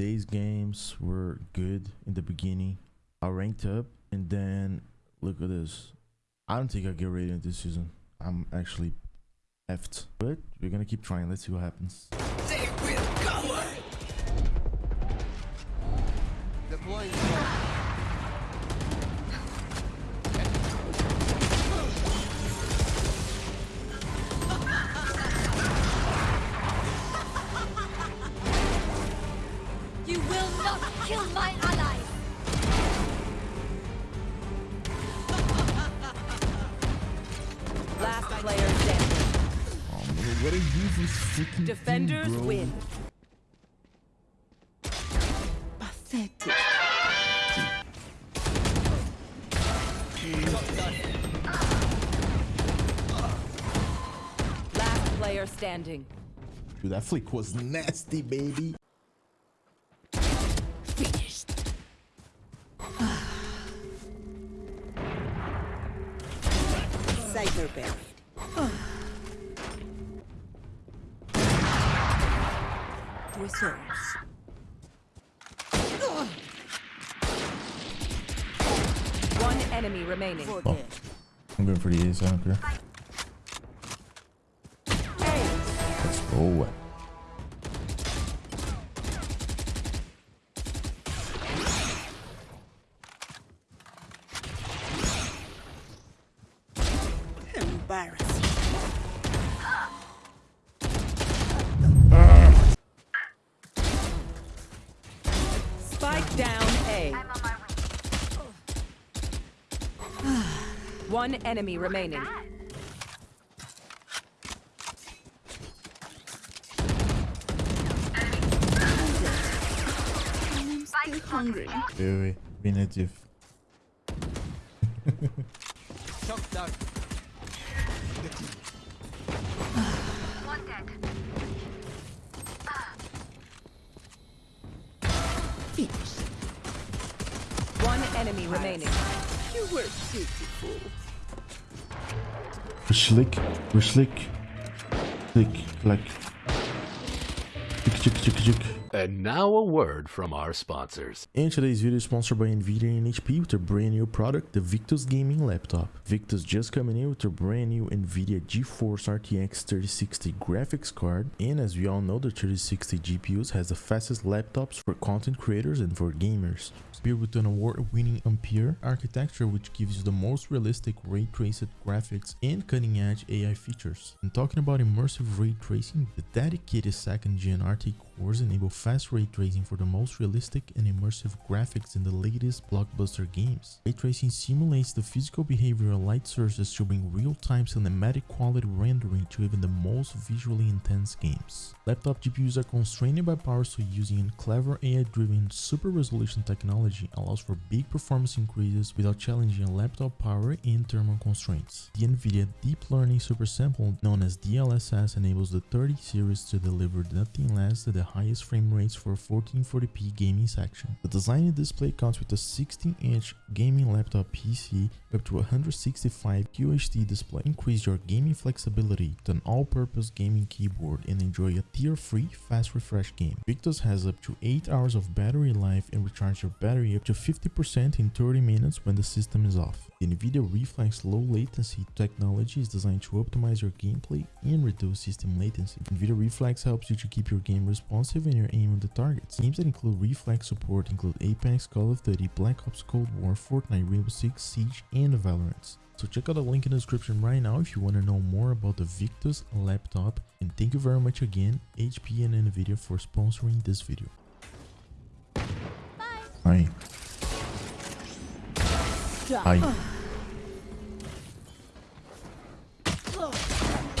today's games were good in the beginning. I ranked up, and then look at this. I don't think I get rated this season. I'm actually effed. But we're gonna keep trying. Let's see what happens. They will cover! Deploying not kill my allies! Last player standing. Oh, what are you this freaking Defenders thing, win. Pathetic. Last player standing. Dude, that flick was nasty, baby. Cyber buried. Reserves. One enemy remaining. Oh, I'm going for the ace. I don't care. Let's go. Embarrassing. Spike down A. One enemy remaining. I'm hungry. Wait, wait, wait. Native. shock dart. Finished. One enemy remaining. You were beautiful. Slick. We're slick. Slick. Like. Chick, chick, chick, chick. And now a word from our sponsors. And today's video is sponsored by Nvidia and HP with their brand new product, the Victus Gaming Laptop. Victus just coming in with their brand new Nvidia GeForce RTX 3060 graphics card, and as we all know, the 3060 GPUs has the fastest laptops for content creators and for gamers. Built with an award-winning Ampere architecture which gives you the most realistic ray traced graphics and cutting-edge AI features. And talking about immersive ray tracing, the dedicated second-gen RT cores enable fast ray tracing for the most realistic and immersive graphics in the latest blockbuster games. Ray tracing simulates the physical behavior of light sources to bring real-time cinematic quality rendering to even the most visually intense games. Laptop GPUs are constrained by power so using clever AI-driven super resolution technology allows for big performance increases without challenging laptop power and thermal constraints. The NVIDIA Deep Learning Super Sample, known as DLSS, enables the 30 series to deliver nothing less than the highest frame rates for 1440p gaming section. The design and display comes with a 16-inch gaming laptop PC up to 165 QHD display. Increase your gaming flexibility with an all-purpose gaming keyboard and enjoy a tear-free fast refresh game. Victus has up to 8 hours of battery life and recharge your battery up to 50% in 30 minutes when the system is off. The NVIDIA Reflex low latency technology is designed to optimize your gameplay and reduce system latency. NVIDIA Reflex helps you to keep your game responsive and your aim on the targets. Games that include Reflex support include Apex, Call of Duty, Black Ops Cold War, Fortnite, Rainbow Six Siege, and Valorant. So check out the link in the description right now if you want to know more about the Victus laptop. And thank you very much again, HP and NVIDIA for sponsoring this video. Hi. Hi.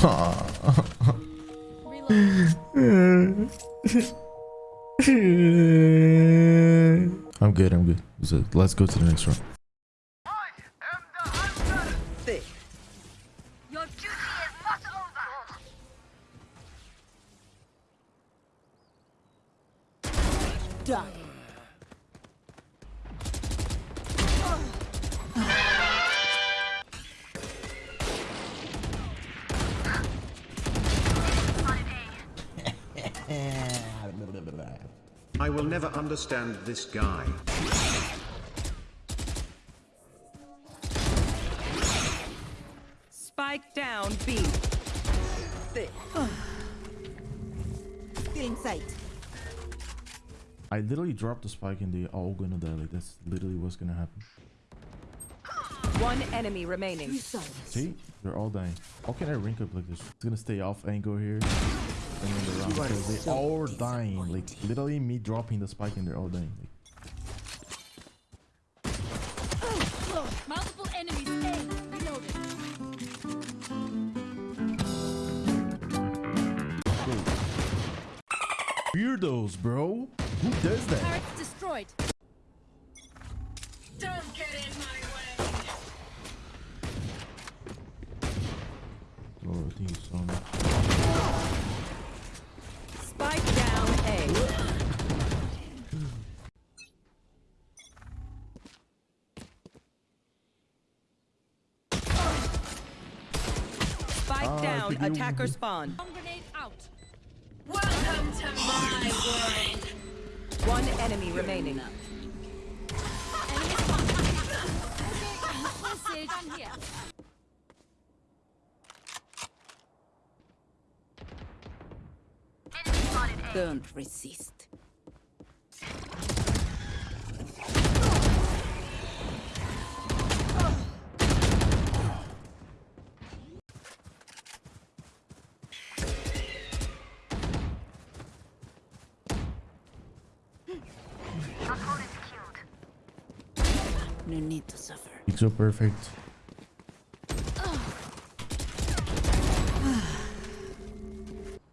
I'm good, I'm good. So let's go to the next round. I will never understand this guy. Spike down B. Thick. Feeling sight. I literally dropped the spike and they all gonna die. Like that's literally what's gonna happen. One enemy remaining. See, they're all dying. How can I rank up like this? It's gonna stay off angle here. And then the round because they all are dying. Like literally me dropping the spike and they're all dying. Like, Multiple enemies. Weirdos, bro. Who does that? Turrets destroyed. Don't get in my way. Oh, I think it's on. Spike down A. Spike Ah, I down. think you- Attacker spawn. Bomb grenade out. Welcome to my world. One enemy remaining. Message. Don't resist. No need to suffer. It's so perfect.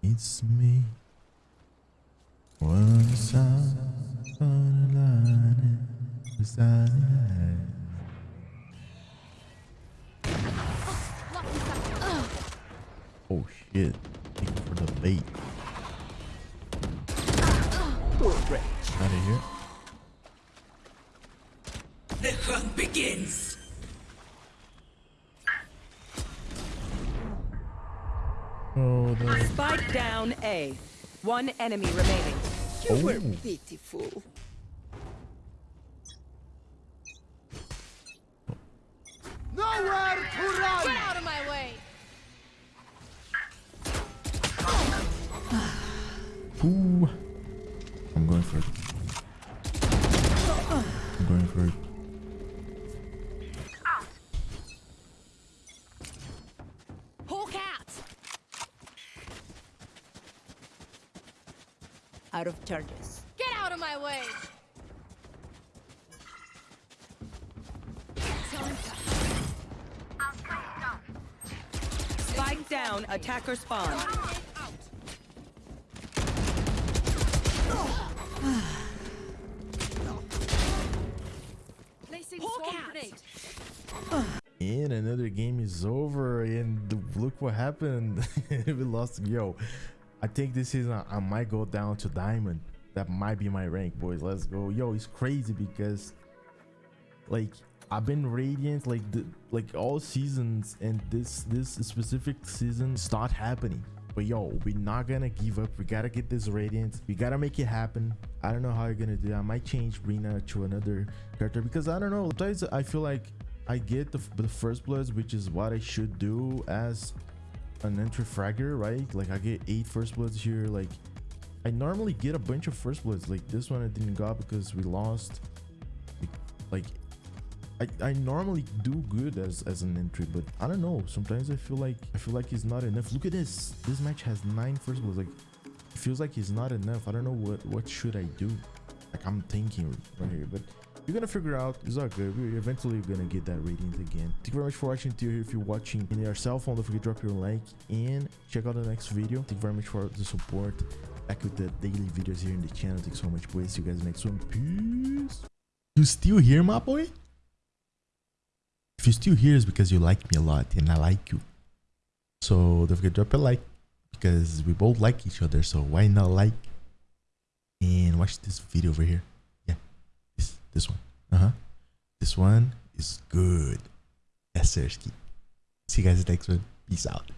It's me. Once a line beside Oh shit. Thank you for the bait. Out of here. The hunt begins. Oh, the. Spike down A. One enemy remaining. You Oh. Beautiful. Nowhere to run! Get out of my way. Ooh. I'm going for it. I'm going for it. Out of charges. Get out of my way. Spike down. Attacker spawn. grenade out. Placing swarm grenade. And another game is over, and look what happened. we lost. Yo, I think this season I might go down to diamond. That might be my rank, boys. Let's go. Yo, it's crazy because, like, I've been radiant like the like all seasons, and this this specific season start happening. But yo, we're not gonna give up. We gotta get this radiant. We gotta make it happen. I don't know how you're gonna do. That. I might change Reyna to another character because I don't know. Sometimes I feel like I get the, the first bloods, which is what I should do as an entry fragger, right? Like I get eight first bloods here. Like I normally get a bunch of first bloods. Like this one I didn't got because we lost. Like I, I normally do good as as an entry, but I don't know. Sometimes I feel like I feel like it's not enough. Look at this. This match has nine first bloods. Like it feels like it's not enough. I don't know what what should I do. Like I'm thinking right here, but you're gonna figure out it's all good. We're eventually gonna get that radiant again. Thank you very much for watching. Till here if you're watching in your cell phone don't forget to drop your like and check out the next video. Thank you very much for the support. Back with the daily videos here in the channel. Thanks so much boys. See you guys next one. Peace. You still here my boy? If you're still here it's because you like me a lot and i like you. So don't forget to drop a like because we both like each other so why not like and watch this video over here this one. Uh-huh. This one is good. Sir see you guys next one. Peace out